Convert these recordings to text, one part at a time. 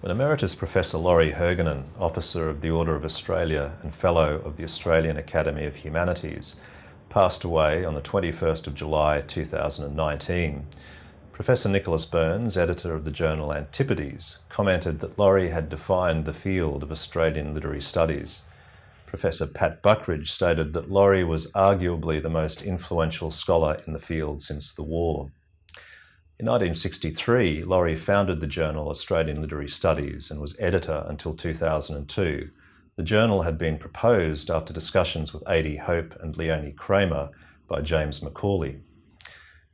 When Emeritus Professor Laurie Hergenhan, Officer of the Order of Australia and Fellow of the Australian Academy of Humanities, passed away on the 21st of July 2019, Professor Nicholas Birns, editor of the journal Antipodes, commented that Laurie had defined the field of Australian literary studies. Professor Pat Buckridge stated that Laurie was arguably the most influential scholar in the field since the war. In 1963, Laurie founded the journal Australian Literary Studies and was editor until 2002. The journal had been proposed after discussions with A.D. Hope and Leonie Kramer by James McAuley.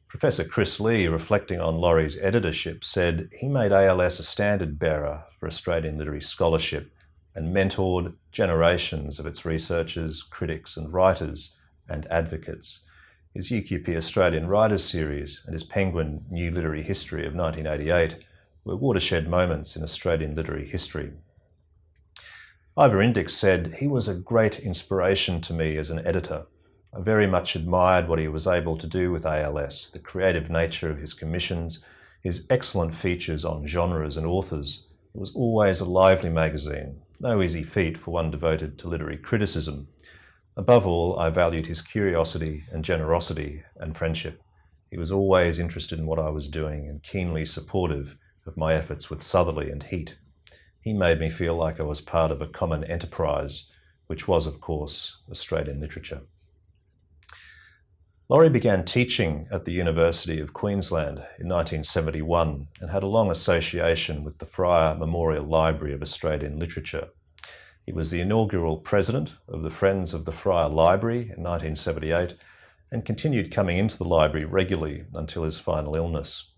Professor Chris Lee, reflecting on Laurie's editorship, said he made ALS a standard bearer for Australian literary scholarship and mentored generations of its researchers, critics and writers and advocates his UQP Australian Writers Series and his Penguin New Literary History of 1988 were watershed moments in Australian literary history. Ivor Indyk said, he was a great inspiration to me as an editor. I very much admired what he was able to do with ALS, the creative nature of his commissions, his excellent features on genres and authors. It was always a lively magazine, no easy feat for one devoted to literary criticism, Above all, I valued his curiosity and generosity and friendship. He was always interested in what I was doing and keenly supportive of my efforts with Southerly and Heat. He made me feel like I was part of a common enterprise, which was, of course, Australian literature. Laurie began teaching at the University of Queensland in 1971 and had a long association with the Fryer Memorial Library of Australian Literature. He was the inaugural president of the Friends of the Fryer Library in 1978 and continued coming into the library regularly until his final illness.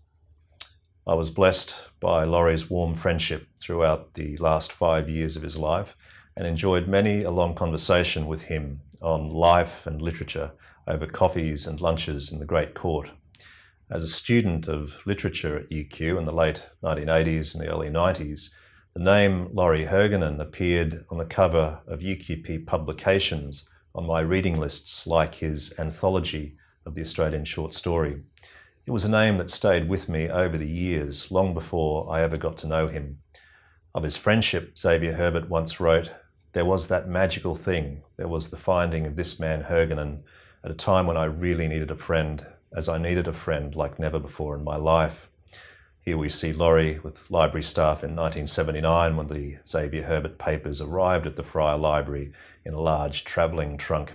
I was blessed by Laurie's warm friendship throughout the last five years of his life and enjoyed many a long conversation with him on life and literature over coffees and lunches in the Great Court. As a student of literature at UQ in the late 1980s and the early 90s, the name Laurie Hergenhan appeared on the cover of UQP publications on my reading lists like his anthology of the Australian short story. It was a name that stayed with me over the years, long before I ever got to know him. Of his friendship, Xavier Herbert once wrote, there was that magical thing. There was the finding of this man Hergenhan at a time when I really needed a friend, as I needed a friend like never before in my life. Here we see Laurie with library staff in 1979 when the Xavier Herbert papers arrived at the Fryer Library in a large travelling trunk.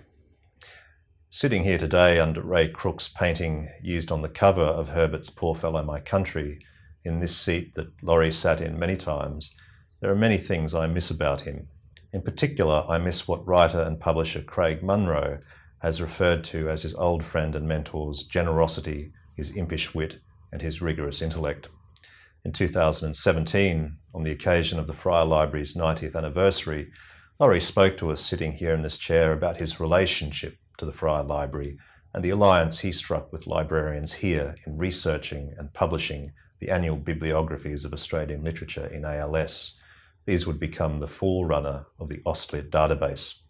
Sitting here today under Ray Crooke's painting used on the cover of Herbert's Poor Fellow My Country, in this seat that Laurie sat in many times, there are many things I miss about him. In particular, I miss what writer and publisher Craig Munro has referred to as his old friend and mentor's generosity, his impish wit, and his rigorous intellect. In 2017, on the occasion of the Fryer Library's 90th anniversary, Laurie spoke to us sitting here in this chair about his relationship to the Fryer Library and the alliance he struck with librarians here in researching and publishing the annual bibliographies of Australian literature in ALS. These would become the forerunner of the AustLit database.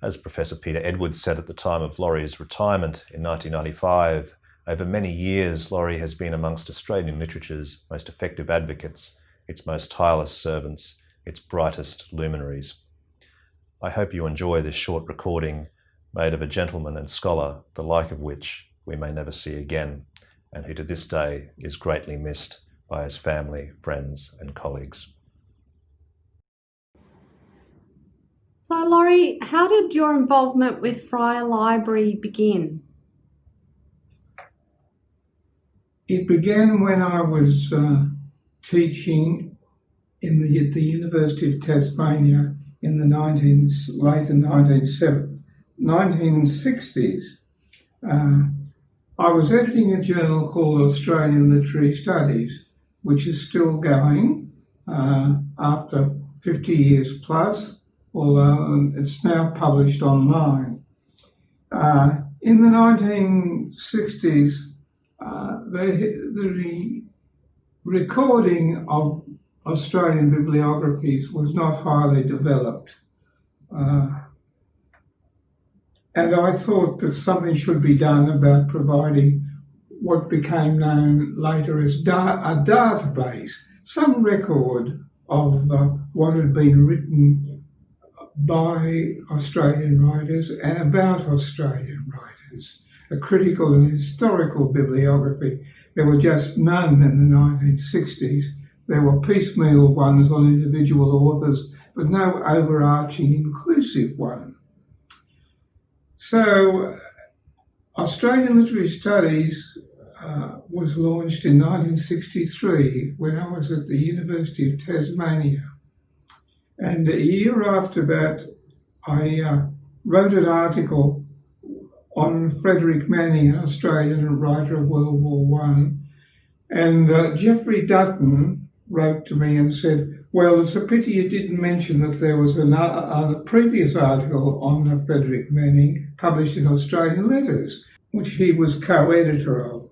As Professor Peter Edwards said at the time of Laurie's retirement in 1995, over many years, Laurie has been amongst Australian literature's most effective advocates, its most tireless servants, its brightest luminaries. I hope you enjoy this short recording made of a gentleman and scholar, the like of which we may never see again, and who to this day is greatly missed by his family, friends and colleagues. So Laurie, how did your involvement with Fryer Library begin? It began when I was uh, teaching in the, at the University of Tasmania in the 19, later 1960s. Uh, I was editing a journal called Australian Literary Studies, which is still going uh, after 50 years plus, although it's now published online. Uh, in the 1960s, the, the recording of Australian bibliographies was not highly developed. Uh, and I thought that something should be done about providing what became known later as da a database, some record of uh, what had been written by Australian writers and about Australian writers, a critical and historical bibliography. There were just none in the 1960s. There were piecemeal ones on individual authors, but no overarching inclusive one. So, Australian Literary Studies uh, was launched in 1963 when I was at the University of Tasmania. And a year after that, I uh, wrote an article on Frederick Manning, an Australian writer of World War One. And uh, Geoffrey Dutton wrote to me and said, well, it's a pity you didn't mention that there was a previous article on Frederick Manning published in Australian Letters, which he was co-editor of.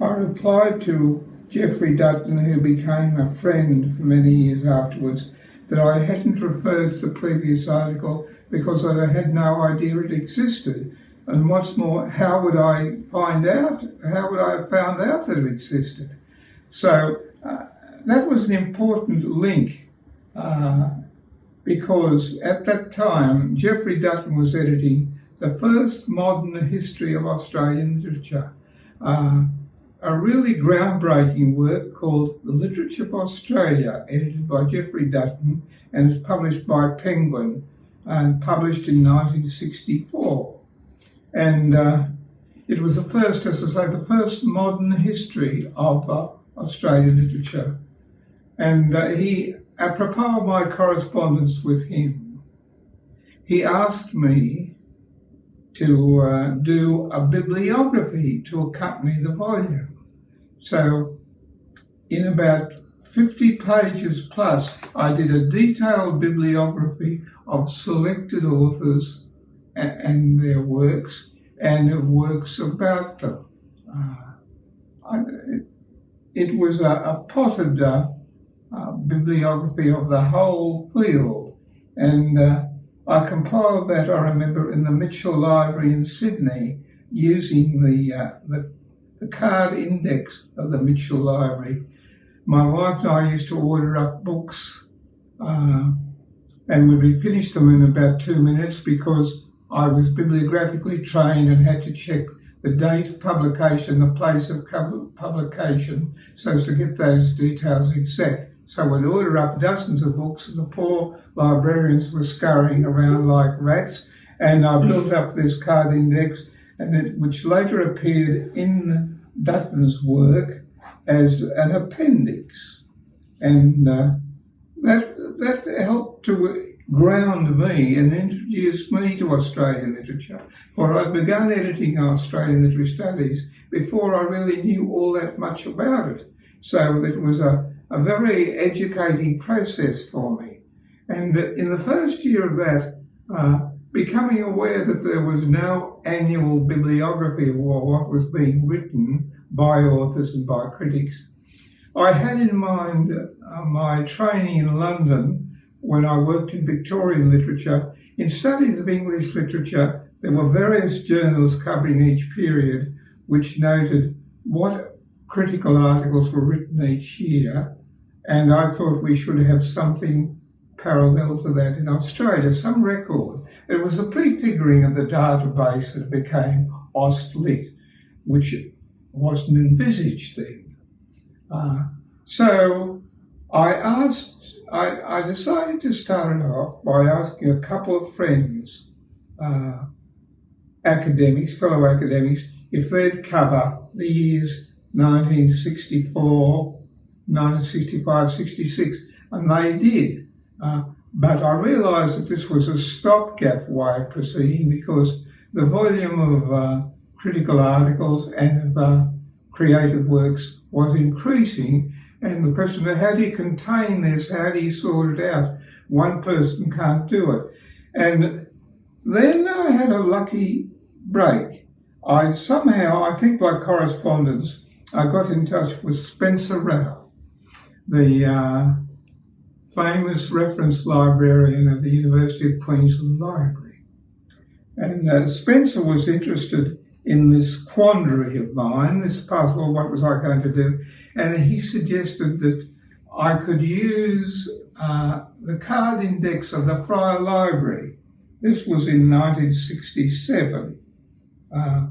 I replied to Geoffrey Dutton, who became a friend for many years afterwards, that I hadn't referred to the previous article because I had no idea it existed. And what's more, how would I find out? How would I have found out that it existed? So uh, that was an important link uh, because at that time, Geoffrey Dutton was editing the first modern history of Australian literature. Uh, a really groundbreaking work called The Literature of Australia, edited by Geoffrey Dutton and is published by Penguin and published in 1964. And uh, it was the first, as I say, the first modern history of uh, Australian literature. And uh, he, apropos of my correspondence with him, he asked me to uh, do a bibliography to accompany the volume. So in about 50 pages plus, I did a detailed bibliography of selected authors and, their works and of works about them. Uh, it, was a, a potted uh, bibliography of the whole field and uh, I compiled that, I remember, in the Mitchell Library in Sydney using the, uh, the, the, card index of the Mitchell Library. My wife and I used to order up books uh, and we would finish them in about two minutes because I was bibliographically trained and had to check the date of publication, the place of publication, so as to get those details exact. So we'd order up dozens of books, and the poor librarians were scurrying around like rats. And I built up this card index, and it, which later appeared in Dutton's work as an appendix. And uh, that, that helped to ground me and introduced me to Australian literature. For I'd begun editing Australian literary studies before I really knew all that much about it. So it was a a very educating process for me. And in the first year of that, uh, becoming aware that there was no annual bibliography of what was being written by authors and by critics, I had in mind uh, my training in London when I worked in Victorian literature. In studies of English literature, there were various journals covering each period which noted what critical articles were written each year and I thought we should have something parallel to that in Australia, some record. It was the prefiguring of the database that became AustLit, which wasn't envisaged then. Uh, so I asked, I, I, decided to start it off by asking a couple of friends, uh, academics, fellow academics, if they'd cover the years 1964 1965, 66, and they did. Uh, but I realised that this was a stopgap way of proceeding because the volume of uh, critical articles and of uh, creative works was increasing. And the question how do you contain this? How do you sort it out? One person can't do it. And then I had a lucky break. I somehow, I think by correspondence, I got in touch with Spencer Routh the uh, famous reference librarian at the University of Queensland Library. And uh, Spencer was interested in this quandary of mine, this puzzle, what was I going to do? And he suggested that I could use uh, the card index of the Fryer Library. This was in 1967. Uh,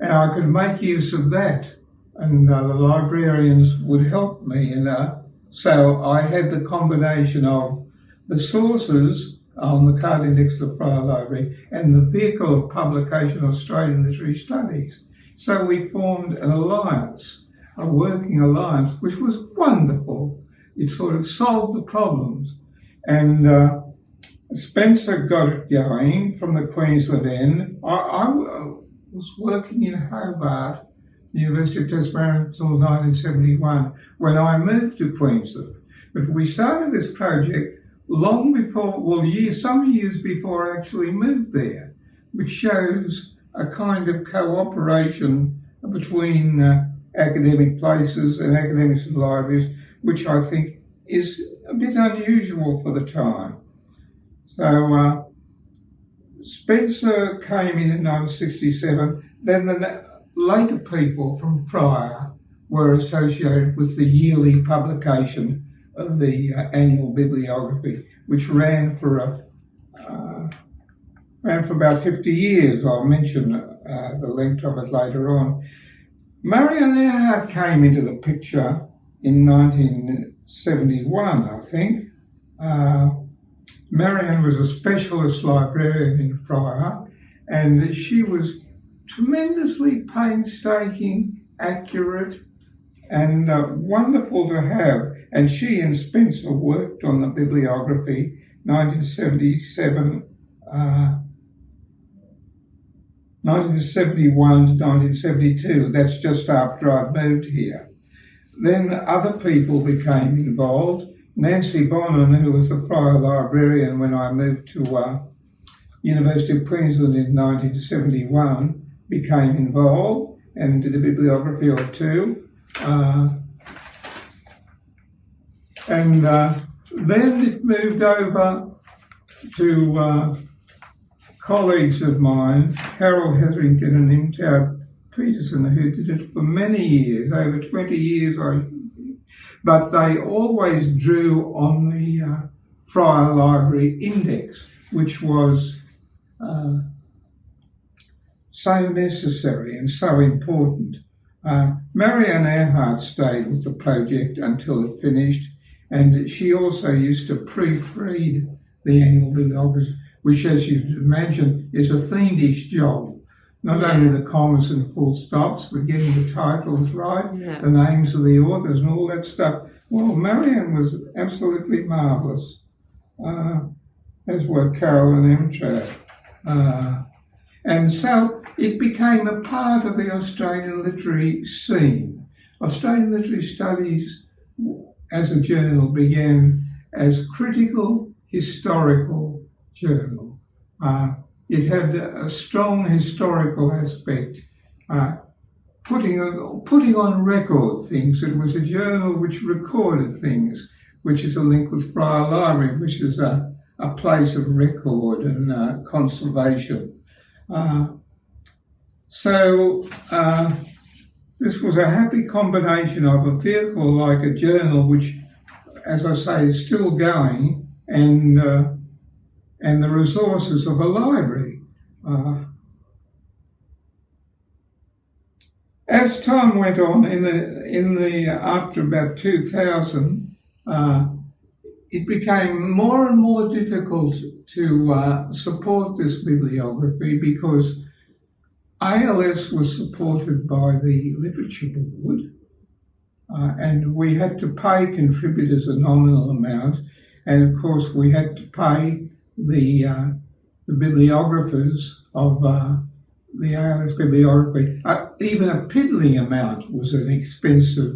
and I could make use of that, and uh, the librarians would help me. And uh, so I had the combination of the sources on the card index of the Library and the vehicle of publication of Australian Literary Studies. So we formed an alliance, a working alliance, which was wonderful. It sort of solved the problems. And uh, Spencer got it going from the Queensland end. I, I was working in Hobart, the University of Tasmania until 1971, when I moved to Queensland. But we started this project long before, well, years, some years before I actually moved there, which shows a kind of cooperation between uh, academic places and academics and libraries, which I think is a bit unusual for the time. So uh, Spencer came in in 1967. Then the later people from Fryer were associated with the yearly publication of the uh, annual bibliography, which ran for a uh, ran for about 50 years. I'll mention uh, the length of it later on. Marion Ehrhardt came into the picture in 1971, I think. Uh, Marianne was a specialist librarian in Fryer, and she was tremendously painstaking, accurate, and uh, wonderful to have. And she and Spencer worked on the bibliography 1977, uh, 1971 to 1972. That's just after I'd moved here. Then other people became involved. Nancy Bonnin, who was the prior librarian when I moved to uh, University of Queensland in 1971, became involved and did a bibliography or two. Uh, and uh, then it moved over to uh, colleagues of mine, Carol Hetherington and Irmtraud Petersson, who did it for many years, over 20 years, I but they always drew on the uh, Fryer Library Index, which was uh, so necessary and so important. Uh, Marianne Ehrhardt stayed with the project until it finished, and she also used to proofread the annual bibliography, which, as you'd imagine, is a fiendish job not yeah. only the commas and full stops, but getting the titles right, yeah. the names of the authors, and all that stuff. Well, Marianne was absolutely marvellous, uh, as were Carol and. Uh, and so it became a part of the Australian literary scene. Australian Literary Studies as a journal began as a critical historical journal. Uh, it had a strong historical aspect, uh, putting, on, putting on record things. It was a journal which recorded things, which is a link with Fryer Library, which is a, a place of record and uh, conservation. Uh, so uh, this was a happy combination of a vehicle like a journal, which, as I say, is still going, and uh, and the resources of a library. Uh, as time went on, in the in the after about 2000, uh, it became more and more difficult to uh, support this bibliography because ALS was supported by the Literature Board, uh, and we had to pay contributors a nominal amount, and of course we had to pay the, uh, the bibliographers of uh, the ALS bibliography. Uh, even a piddling amount was an expensive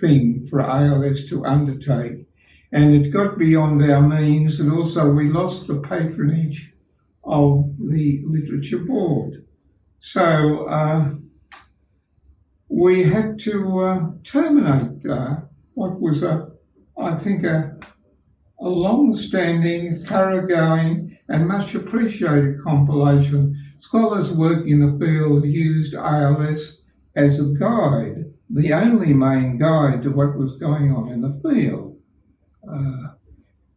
thing for ALS to undertake. And it got beyond our means, and also we lost the patronage of the Literature Board. So uh, we had to uh, terminate uh, what was a, I think, a, a long-standing, thoroughgoing and much appreciated compilation. Scholars working in the field used ALS as a guide the only main guide to what was going on in the field. Uh,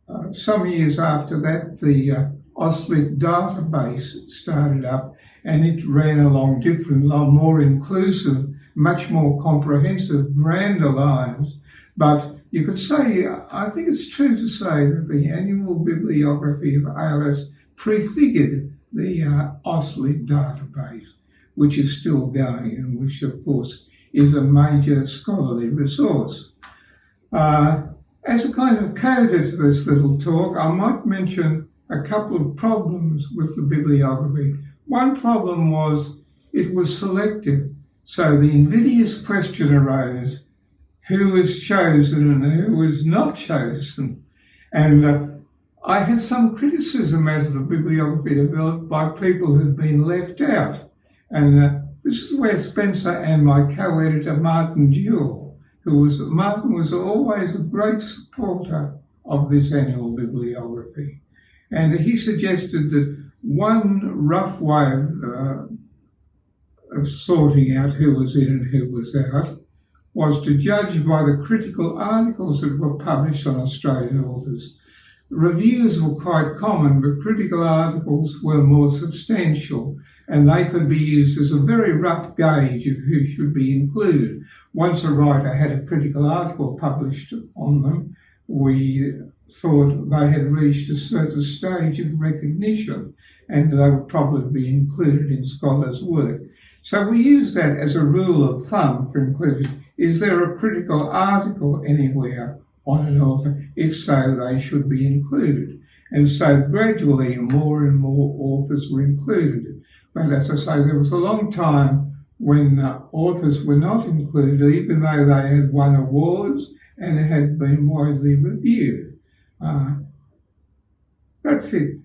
uh, some years after that, the uh, AustLit database started up and it ran along different, more inclusive, much more comprehensive, grander lines. But you could say, I think it's true to say that the annual bibliography of ALS prefigured the uh, AustLit database, which is still going and which, of course, is a major scholarly resource. Uh, as a kind of coda to this little talk, I might mention a couple of problems with the bibliography. One problem was it was selective. So the invidious question arose, who was chosen and who was not chosen? And uh, I had some criticism as the bibliography developed by people who'd been left out. And uh, this is where Spencer and my co-editor Martin Duwell, who was, Martin was always a great supporter of this annual bibliography. And he suggested that one rough way of, uh, of sorting out who was in and who was out was to judge by the critical articles that were published on Australian authors. Reviews were quite common, but critical articles were more substantial and they could be used as a very rough gauge of who should be included. Once a writer had a critical article published on them, we thought they had reached a certain stage of recognition and they would probably be included in scholars' work. So we use that as a rule of thumb for inclusion. Is there a critical article anywhere on an author? If so, they should be included. And so gradually more and more authors were included. But as I say, there was a long time when uh, authors were not included, even though they had won awards and had been widely reviewed. Uh, that's it.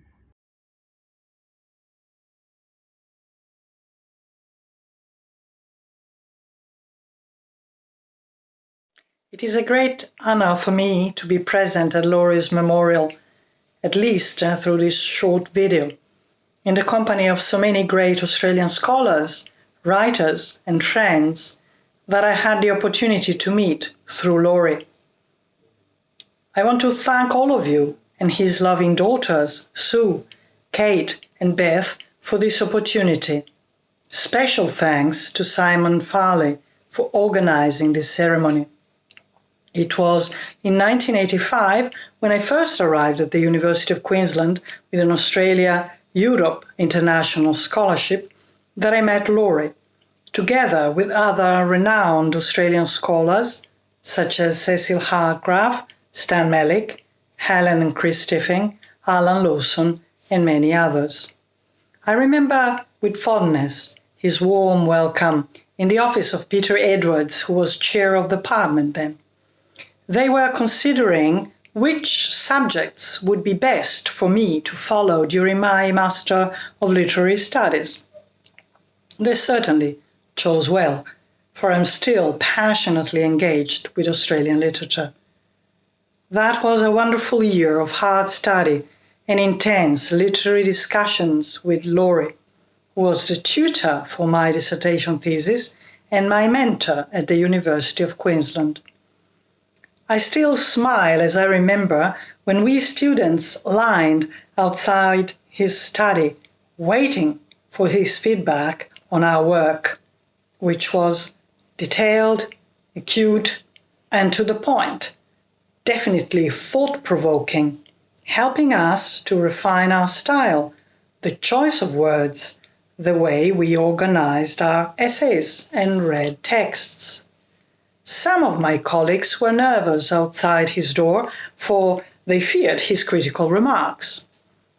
It is a great honor for me to be present at Laurie's memorial, at least uh, through this short video, in the company of so many great Australian scholars, writers, and friends that I had the opportunity to meet through Laurie. I want to thank all of you and his loving daughters, Sue, Kate, and Beth, for this opportunity. Special thanks to Simon Farley for organizing this ceremony. It was in 1985 when I first arrived at the University of Queensland with an Australia Europe International Scholarship that I met Laurie, together with other renowned Australian scholars such as Cecil Hadgraft, Stan Mellick, Helen and Chris Tiffin, Alan Lawson, and many others. I remember with fondness his warm welcome in the office of Peter Edwards, who was chair of the department then they were considering which subjects would be best for me to follow during my Master of Literary Studies. They certainly chose well, for I'm still passionately engaged with Australian literature. That was a wonderful year of hard study and intense literary discussions with Laurie, who was the tutor for my dissertation thesis and my mentor at the University of Queensland. I still smile as I remember when we students lined outside his study, waiting for his feedback on our work, which was detailed, acute, and to the point, definitely thought provoking, helping us to refine our style, the choice of words, the way we organized our essays and read texts. Some of my colleagues were nervous outside his door, for they feared his critical remarks,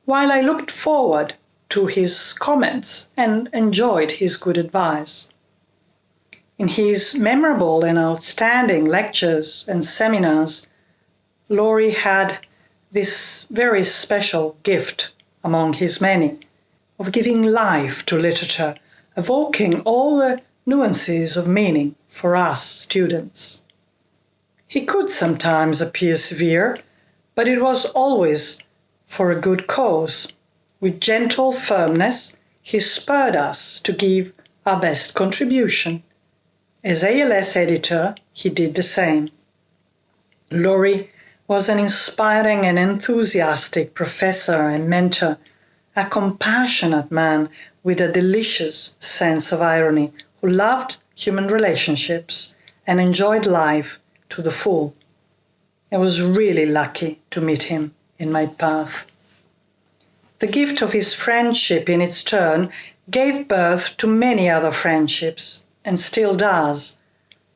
while I looked forward to his comments and enjoyed his good advice. In his memorable and outstanding lectures and seminars, Laurie had this very special gift among his many of giving life to literature, evoking all the nuances of meaning for us students. He could sometimes appear severe, but it was always for a good cause. With gentle firmness, he spurred us to give our best contribution. As ALS editor, he did the same. Laurie was an inspiring and enthusiastic professor and mentor, a compassionate man with a delicious sense of irony who loved human relationships and enjoyed life to the full. I was really lucky to meet him in my path. The gift of his friendship, in its turn, gave birth to many other friendships, and still does,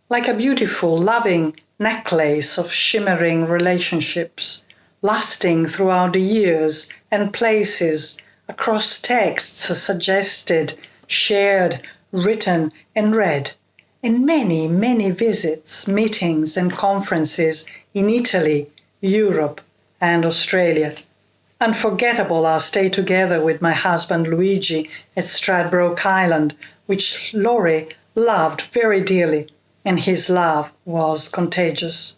like a beautiful, loving necklace of shimmering relationships, lasting throughout the years and places, across texts suggested, shared, written, and read, in many, many visits, meetings, and conferences in Italy, Europe, and Australia. Unforgettable our stay together with my husband Luigi at Stradbroke Island, which Laurie loved very dearly and his love was contagious.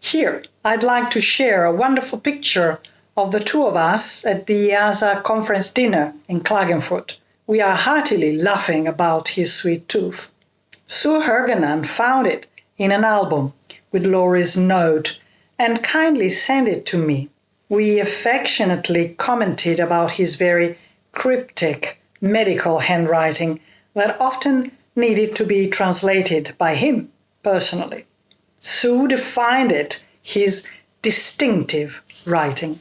Here, I'd like to share a wonderful picture of the two of us at the EASA conference dinner in Klagenfurt. We are heartily laughing about his sweet tooth. Sue Hergenhan found it in an album with Laurie's note and kindly sent it to me. We affectionately commented about his very cryptic medical handwriting that often needed to be translated by him personally. Sue defined it his distinctive writing.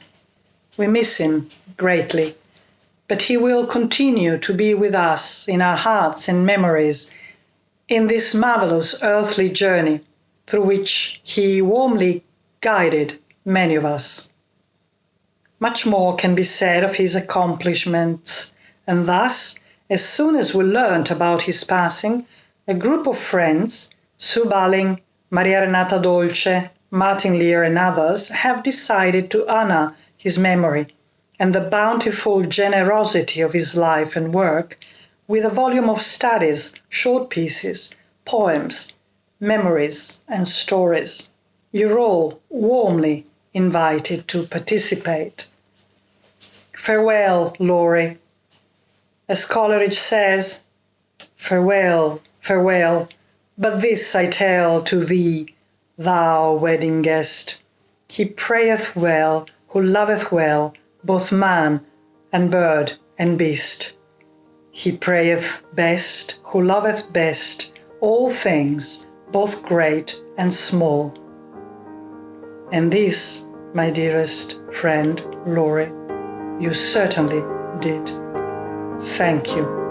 We miss him greatly, but he will continue to be with us in our hearts and memories in this marvelous earthly journey through which he warmly guided many of us. Much more can be said of his accomplishments, and thus as soon as we learnt about his passing, a group of friends, Sue Ballyn, Maria Renata Dolce, Martin Leer, and others, have decided to honor his memory and the bountiful generosity of his life and work with a volume of studies, short pieces, poems, memories, and stories. You're all warmly invited to participate. Farewell, Laurie. As Coleridge says, Farewell, farewell, but this I tell to thee, thou wedding guest. He prayeth well who loveth well both man and bird and beast. He prayeth best who loveth best all things, both great and small. And this, my dearest friend Laurie, you certainly did. Thank you.